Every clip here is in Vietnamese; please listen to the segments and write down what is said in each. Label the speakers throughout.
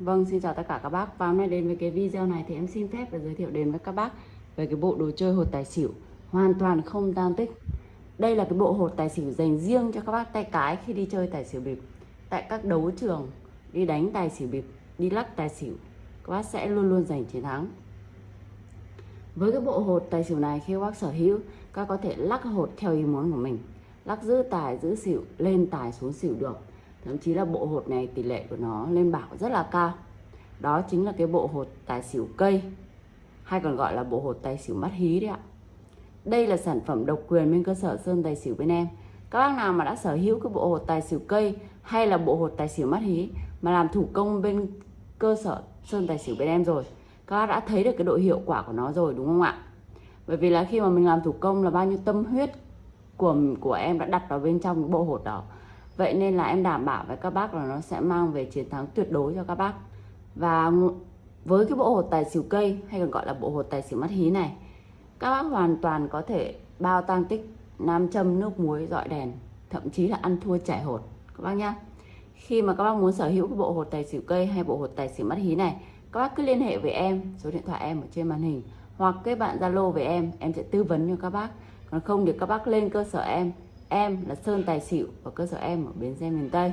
Speaker 1: Vâng, xin chào tất cả các bác. Và hôm nay đến với cái video này thì em xin phép để giới thiệu đến với các bác về cái bộ đồ chơi hột tài xỉu hoàn toàn không tan tích. Đây là cái bộ hột tài xỉu dành riêng cho các bác tay cái khi đi chơi tài xỉu bịp. Tại các đấu trường đi đánh tài xỉu bịp, đi lắc tài xỉu, các bác sẽ luôn luôn giành chiến thắng. Với cái bộ hột tài xỉu này khi các bác sở hữu, các có thể lắc hột theo ý muốn của mình. Lắc giữ tài, giữ xỉu, lên tài xuống xỉu được thậm chí là bộ hột này tỷ lệ của nó lên bảo rất là cao. Đó chính là cái bộ hột tài xỉu cây, hay còn gọi là bộ hột tài xỉu mắt hí đấy ạ. Đây là sản phẩm độc quyền bên cơ sở sơn tài xỉu bên em. Các bác nào mà đã sở hữu cái bộ hột tài xỉu cây hay là bộ hột tài xỉu mắt hí mà làm thủ công bên cơ sở sơn tài xỉu bên em rồi, các bác đã thấy được cái độ hiệu quả của nó rồi, đúng không ạ? Bởi vì là khi mà mình làm thủ công là bao nhiêu tâm huyết của của em đã đặt vào bên trong bộ hột đó. Vậy nên là em đảm bảo với các bác là nó sẽ mang về chiến thắng tuyệt đối cho các bác. Và với cái bộ hột tài xỉu cây hay còn gọi là bộ hột tài xỉu mắt hí này, các bác hoàn toàn có thể bao tăng tích, nam châm, nước muối, dọi đèn, thậm chí là ăn thua chảy hột các bác nhá. Khi mà các bác muốn sở hữu cái bộ hột tài xỉu cây hay bộ hột tài xỉu mắt hí này, các bác cứ liên hệ với em, số điện thoại em ở trên màn hình hoặc kết bạn Zalo với em, em sẽ tư vấn cho các bác. Còn không thì các bác lên cơ sở em em là Sơn Tài Xỉu ở cơ sở em ở Bến Xe miền Tây.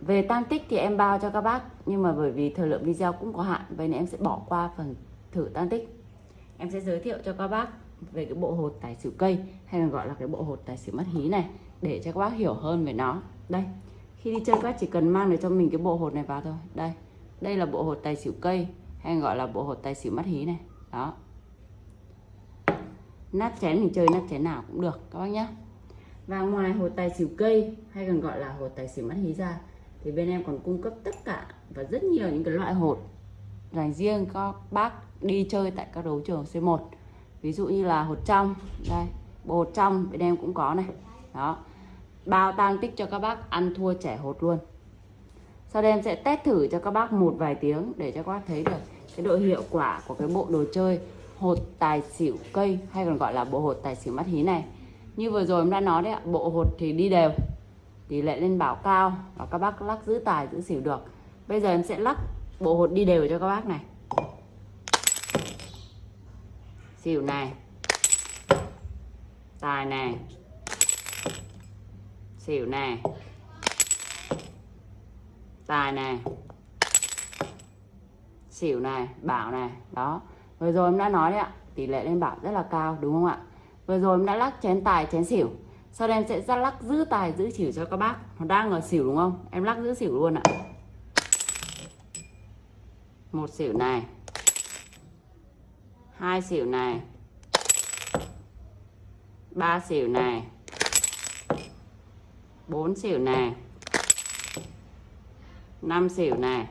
Speaker 1: Về tan tích thì em bao cho các bác, nhưng mà bởi vì thời lượng video cũng có hạn, vậy nên em sẽ bỏ qua phần thử tan tích. Em sẽ giới thiệu cho các bác về cái bộ hột tài xỉu cây, hay còn gọi là cái bộ hột tài xỉu mắt hí này, để cho các bác hiểu hơn về nó. Đây, khi đi chơi các bác chỉ cần mang được cho mình cái bộ hột này vào thôi. Đây đây là bộ hột tài xỉu cây, hay gọi là bộ hột tài xỉu mắt hí này. Đó. Nát chén mình chơi nát chén nào cũng được, các bác nhé và ngoài hột tài xỉu cây, hay còn gọi là hột tài xỉu mắt hí ra, thì bên em còn cung cấp tất cả và rất nhiều những cái loại hột dành riêng các bác đi chơi tại các đấu trường C1 ví dụ như là hột trong, đây, bộ hột trong bên em cũng có này. Đó. Bao tăng tích cho các bác ăn thua trẻ hột luôn. Sau đây em sẽ test thử cho các bác một vài tiếng để cho các bác thấy được cái độ hiệu quả của cái bộ đồ chơi hột tài xỉu cây, hay còn gọi là bộ hột tài xỉu mắt hí này như vừa rồi em đã nói đấy ạ, bộ hột thì đi đều, tỷ lệ lên bảo cao và các bác lắc giữ tài, giữ xỉu được. Bây giờ em sẽ lắc bộ hột đi đều cho các bác này. Xỉu này, tài này, xỉu này, tài này, xỉu này, bảo này, đó. Vừa rồi em đã nói đấy ạ, tỷ lệ lên bảo rất là cao, đúng không ạ? Vừa rồi em đã lắc chén tài, chén xỉu. Sau đây em sẽ ra lắc giữ tài, giữ xỉu cho các bác. Nó đang ở xỉu đúng không? Em lắc giữ xỉu luôn ạ. Một xỉu này. Hai xỉu này. Ba xỉu này. Bốn xỉu này. Năm xỉu này.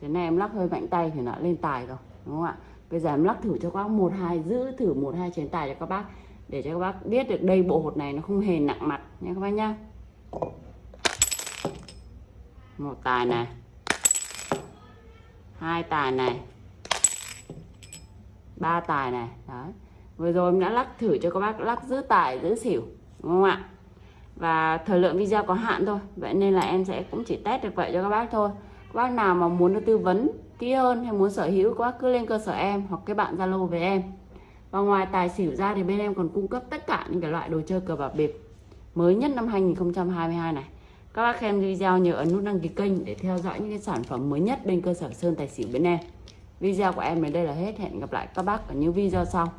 Speaker 1: Thế này em lắc hơi mạnh tay thì nó lên tài rồi, đúng không ạ? Bây giờ em lắc thử cho các bác một, hai, giữ thử một, hai chén tài cho các bác, để cho các bác biết được đây bộ hột này nó không hề nặng mặt nha các bác nhá. Một tài này, hai tài này, ba tài này, đấy. Vừa rồi em đã lắc thử cho các bác lắc giữ tài, giữ xỉu, đúng không ạ? Và thời lượng video có hạn thôi, vậy nên là em sẽ cũng chỉ test được vậy cho các bác thôi bác nào mà muốn được tư vấn kỹ hơn hay muốn sở hữu, các bác cứ lên cơ sở em hoặc cái bạn zalo với em. Và ngoài tài xỉu ra thì bên em còn cung cấp tất cả những cái loại đồ chơi cờ bạc bịp mới nhất năm 2022 này. Các bác xem video nhớ ấn nút đăng ký kênh để theo dõi những cái sản phẩm mới nhất bên cơ sở sơn tài xỉu bên em. Video của em đến đây là hết. Hẹn gặp lại các bác ở những video sau.